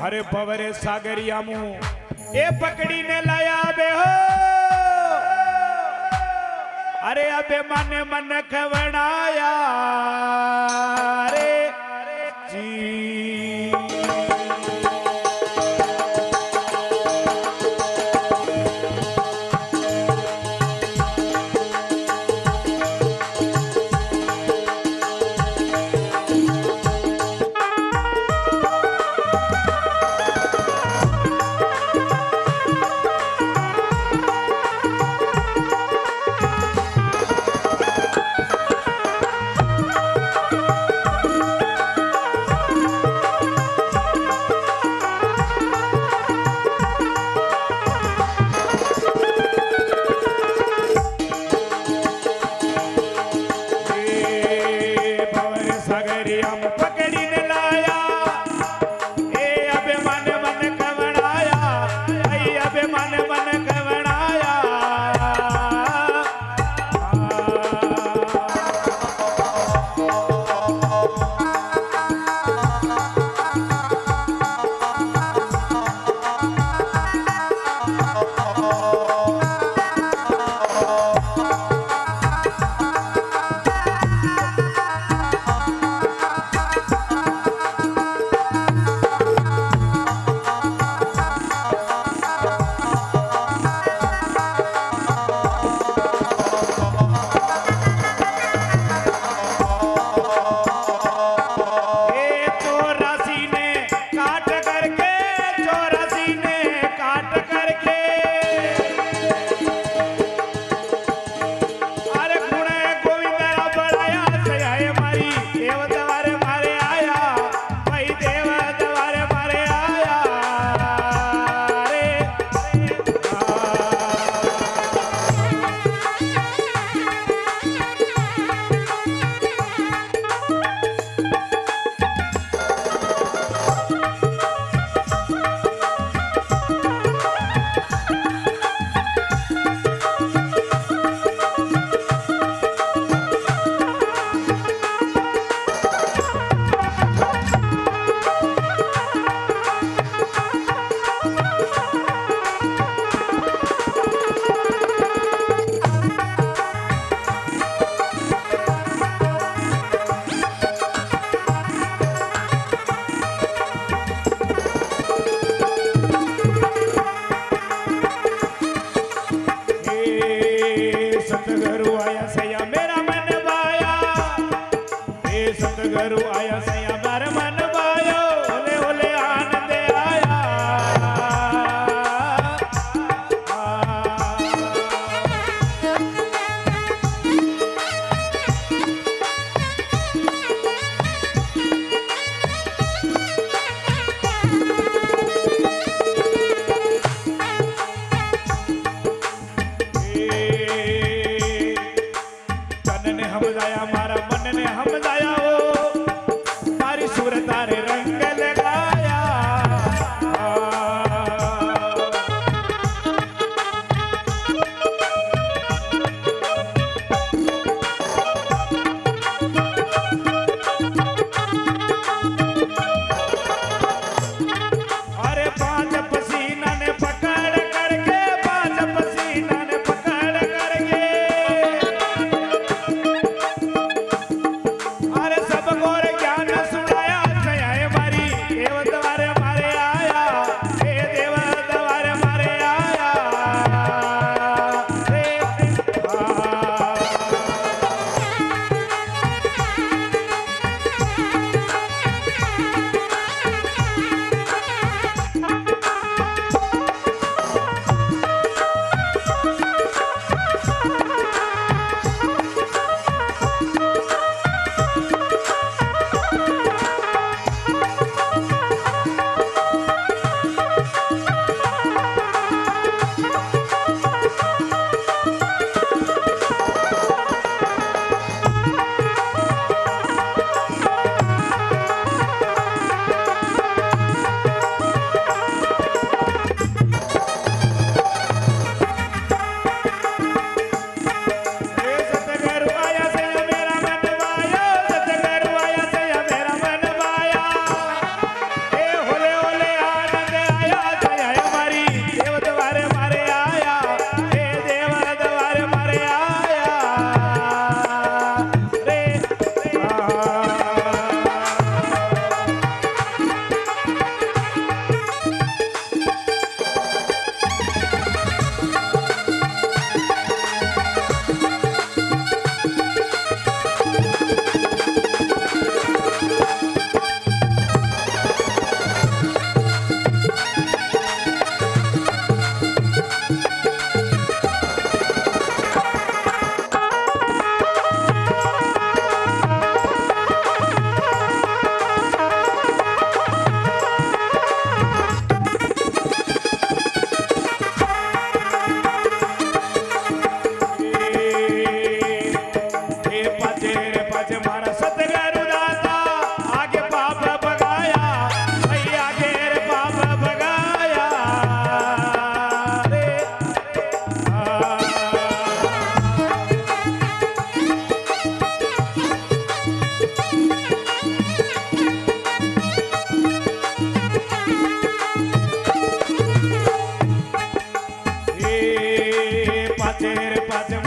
हरे पवरे सागरिया मुँह पकड़ी ने लाया बे हो। अरे अबे मन मन खवणाया अरे करू आया सही পাঁচ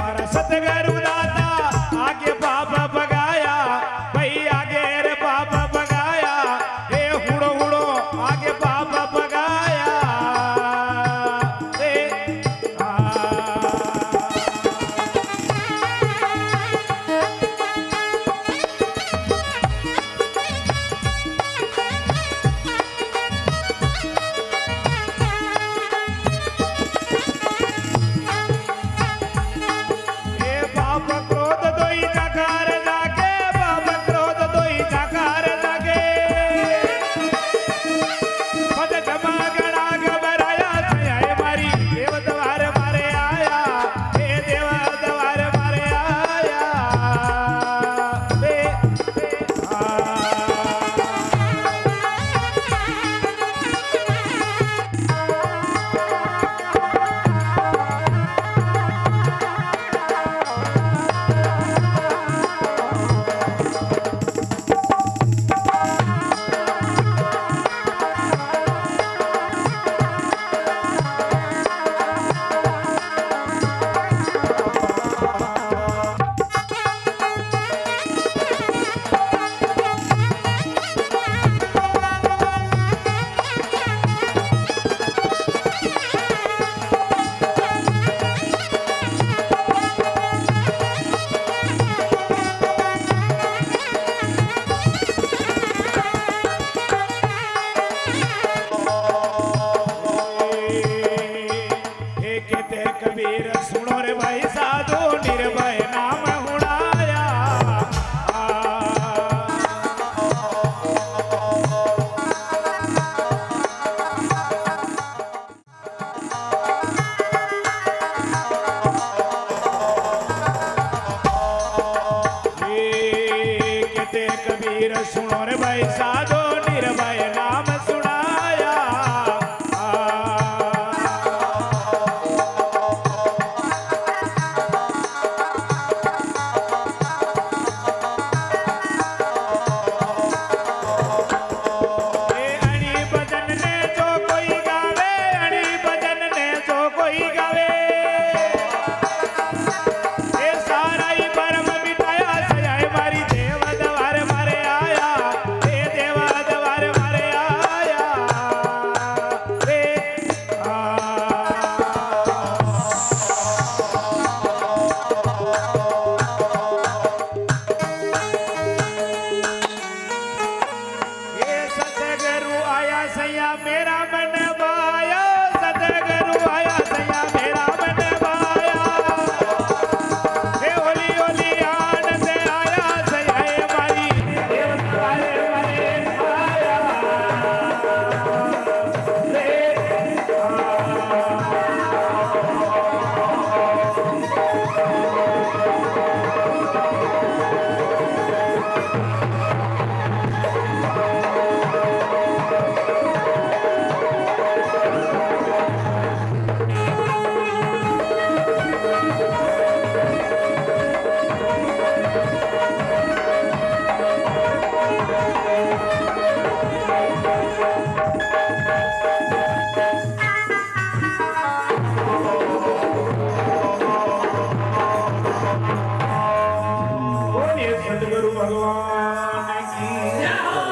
मेरा